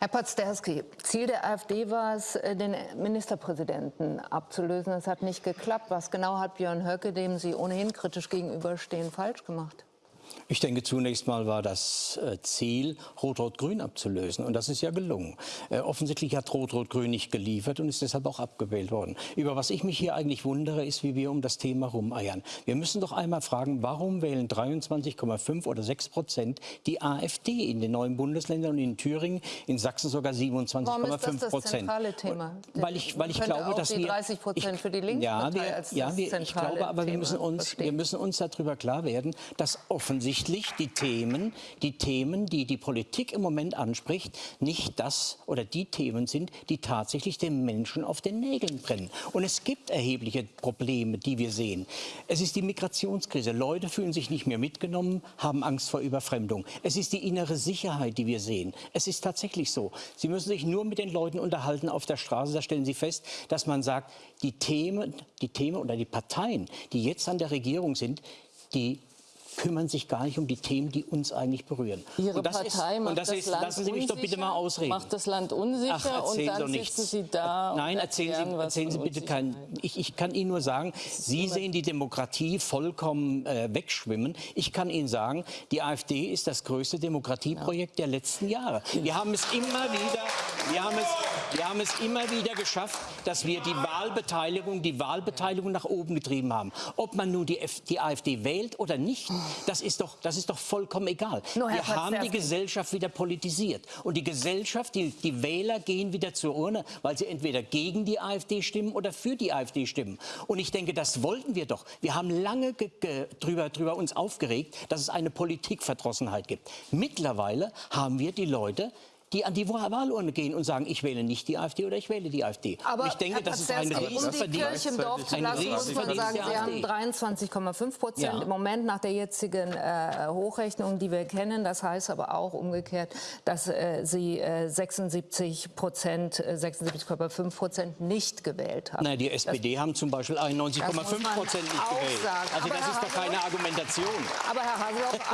Herr Potzderski, Ziel der AfD war es, äh, den Ministerpräsidenten abzulösen. Das hat nicht geklappt. Was genau hat Björn Höcke, dem Sie ohnehin kritisch gegenüberstehen, falsch gemacht? Ich denke, zunächst mal war das äh, Ziel, Rot-Rot-Grün abzulösen. Und das ist ja gelungen. Äh, offensichtlich hat Rot-Rot-Grün nicht geliefert und ist deshalb auch abgewählt worden. Über was ich mich hier eigentlich wundere, ist, wie wir um das Thema rumeiern. Wir müssen doch einmal fragen, warum wählen 23,5 oder 6 Prozent die AfD in den neuen Bundesländern und in Thüringen, in Sachsen sogar 27,5 Prozent? Warum ist das das zentrale Thema? Weil ich, weil ich glaube, dass wir... 30 Prozent für die Linkspartei ja, wir, als ja, wir, ich glaube, aber wir müssen, uns, wir müssen uns darüber klar werden, dass offensichtlich offensichtlich die Themen, die Themen, die die Politik im Moment anspricht, nicht das oder die Themen sind, die tatsächlich den Menschen auf den Nägeln brennen. Und es gibt erhebliche Probleme, die wir sehen. Es ist die Migrationskrise. Leute fühlen sich nicht mehr mitgenommen, haben Angst vor Überfremdung. Es ist die innere Sicherheit, die wir sehen. Es ist tatsächlich so. Sie müssen sich nur mit den Leuten unterhalten auf der Straße. Da stellen Sie fest, dass man sagt, die Themen, die Themen oder die Parteien, die jetzt an der Regierung sind, die kümmern sich gar nicht um die Themen, die uns eigentlich berühren. Ihre Partei ist, macht das, das ist, Land lassen Sie mich unsicher, doch bitte mal ausreden. Macht das Land unsicher Ach, und dann sitzen Sie da Nein, erzählen Sie, erzählen Sie bitte keinen. Ich, ich, kann Ihnen nur sagen, Sie sehen die Demokratie vollkommen äh, wegschwimmen. Ich kann Ihnen sagen, die AfD ist das größte Demokratieprojekt ja. der letzten Jahre. Wir haben es immer wieder, wir haben es, wir haben es immer wieder geschafft, dass wir die Wahlbeteiligung, die Wahlbeteiligung nach oben getrieben haben. Ob man nun die, F die AfD wählt oder nicht, das ist doch, das ist doch vollkommen egal. Nur, Wir haben die Gesellschaft wieder politisiert. Und die Gesellschaft, die, die Wähler gehen wieder zur Urne, weil sie entweder gegen die AfD stimmen oder für die AfD stimmen. Und ich denke, das wollten wir doch. Wir haben lange drüber, drüber uns aufgeregt, dass es eine Politikverdrossenheit gibt. Mittlerweile haben wir die Leute die an die Wahlurne gehen und sagen, ich wähle nicht die AfD oder ich wähle die AfD. Aber ich denke, das ist ein Riesenverdienst. Um die Kirche im Dorf zu lassen, muss man sagen, Sie haben 23,5 Prozent ja. im Moment nach der jetzigen äh, Hochrechnung, die wir kennen. Das heißt aber auch umgekehrt, dass äh, Sie äh, 76 Prozent, 76,5 äh, Prozent nicht gewählt haben. Nein, die SPD das, haben zum Beispiel 91,5 Prozent nicht gewählt. Sagen. Also aber das Herr ist doch keine Argumentation. Aber Herr Haseloff,